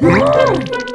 Woo!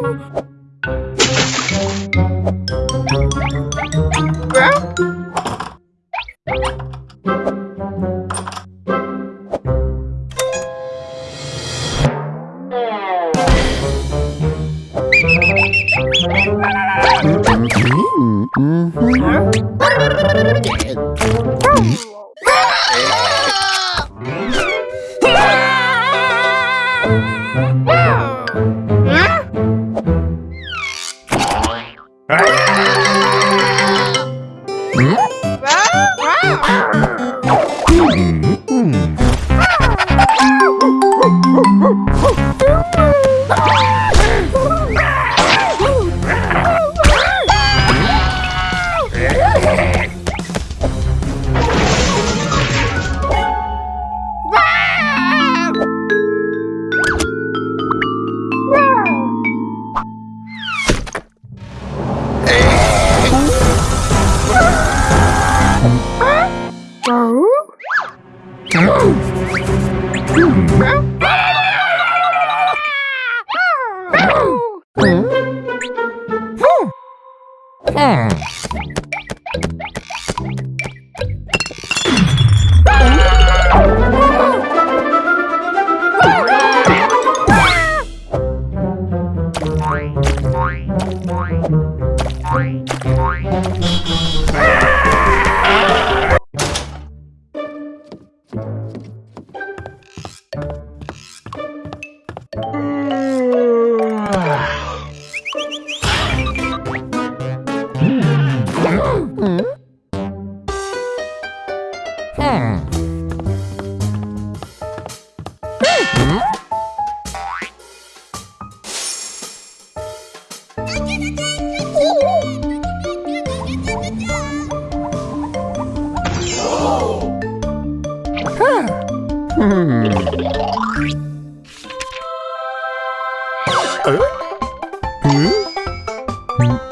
Mm-hmm. mm-hmm. Oh! Hã? Hã? Hum?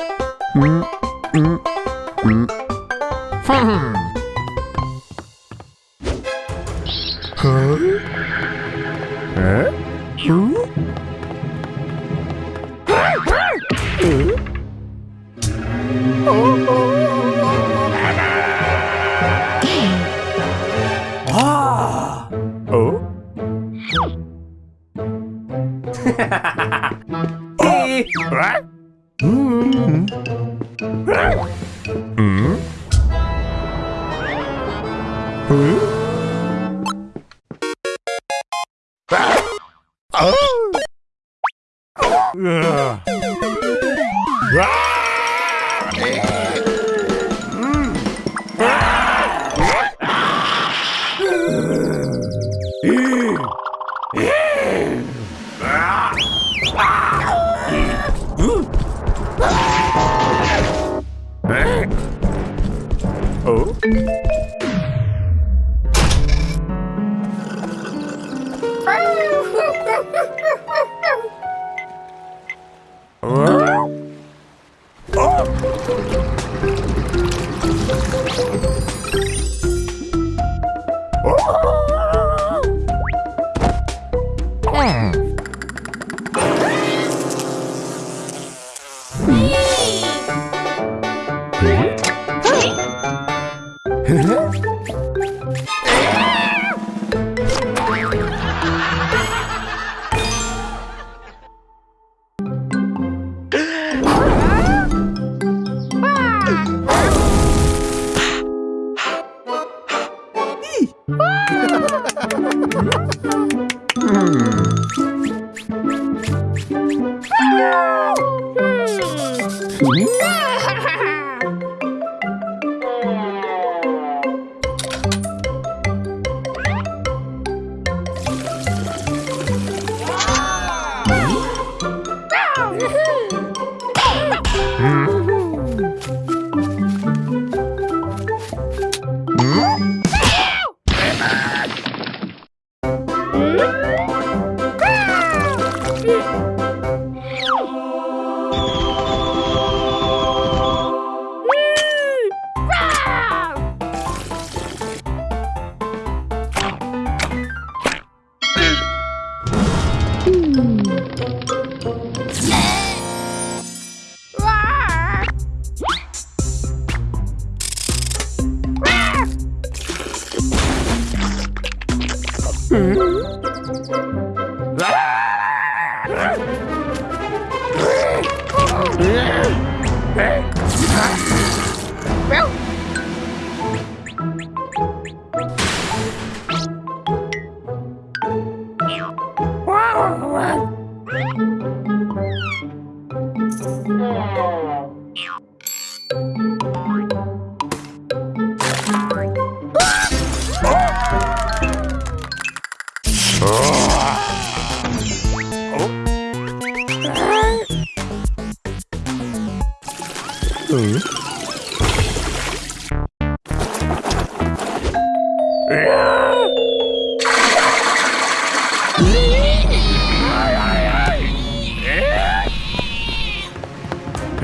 Hmm? Oh!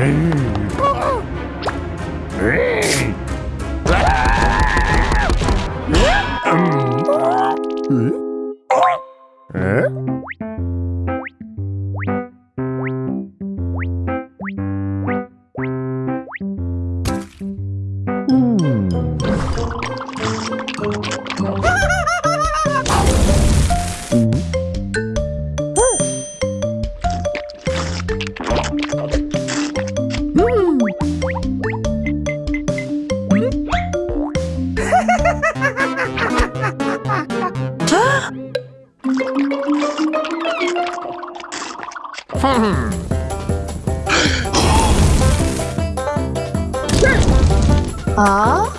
Huh? 어?